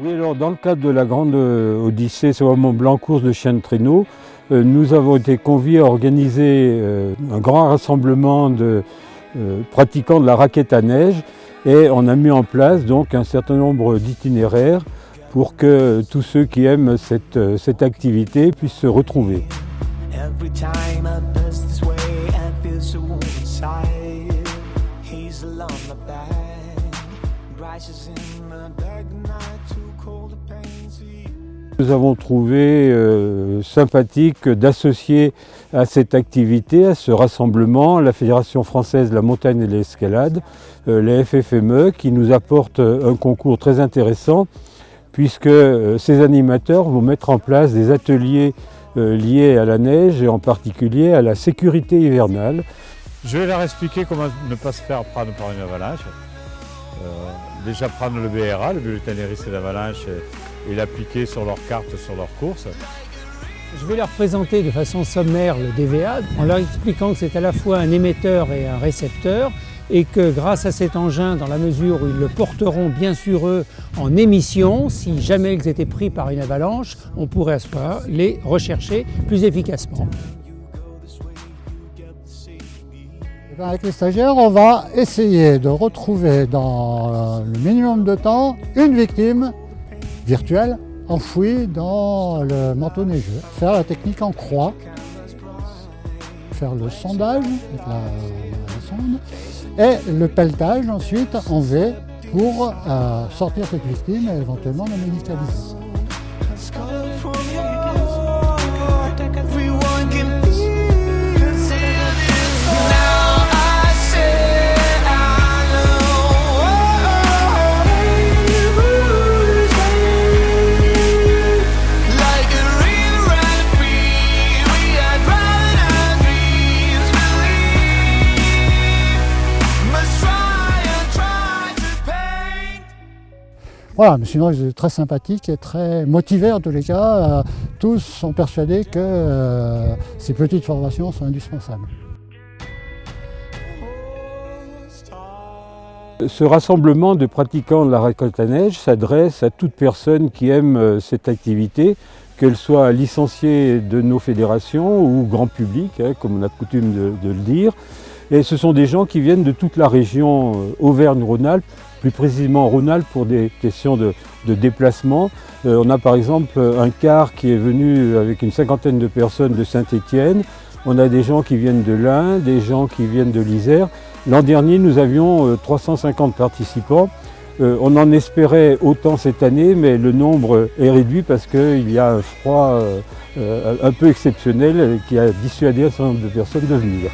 Oui, alors dans le cadre de la grande euh, Odyssée c'est Mont Blanc course de chiens de traîneau, euh, nous avons été conviés à organiser euh, un grand rassemblement de pratiquants de la raquette à neige et on a mis en place donc un certain nombre d'itinéraires pour que tous ceux qui aiment cette activité puissent se retrouver. Nous avons trouvé euh, sympathique d'associer à cette activité, à ce rassemblement, la Fédération française de la montagne et de l'escalade, euh, les FFME, qui nous apporte un concours très intéressant, puisque euh, ces animateurs vont mettre en place des ateliers liés à la neige et en particulier à la sécurité hivernale. Je vais leur expliquer comment ne pas se faire prendre par une avalanche. Déjà prendre le BRA, le bulletin des risques d'avalanche, et l'appliquer sur leur carte, sur leur course. Je vais leur présenter de façon sommaire le DVA en leur expliquant que c'est à la fois un émetteur et un récepteur et que grâce à cet engin, dans la mesure où ils le porteront bien sûr eux en émission, si jamais ils étaient pris par une avalanche, on pourrait à ce les rechercher plus efficacement. Eh ben, avec les stagiaires, on va essayer de retrouver dans le minimum de temps une victime virtuel enfoui dans le manteau neigeux. Faire la technique en croix, faire le sondage avec la, sonde et le pelletage ensuite en V pour euh, sortir cette victime et éventuellement la médicaliser. Voilà, mais sinon ils étaient très sympathiques et très motivés en tous les cas. Euh, tous sont persuadés que euh, ces petites formations sont indispensables. Ce rassemblement de pratiquants de la récolte à neige s'adresse à toute personne qui aime euh, cette activité, qu'elle soit licenciée de nos fédérations ou grand public, hein, comme on a coutume de, le dire. Et ce sont des gens qui viennent de toute la région Auvergne-Rhône-Alpes, plus précisément Rhône-Alpes pour des questions de, déplacement. Euh, on a par exemple un car qui est venu avec une cinquantaine de personnes de Saint-Étienne. On a des gens qui viennent de l'Ain, des gens qui viennent de l'Isère. L'an dernier, nous avions 350 euh, participants. Euh, on en espérait autant cette année, mais le nombre est réduit parce qu'il y a un froid un peu exceptionnel qui a dissuadé un certain nombre de personnes de venir.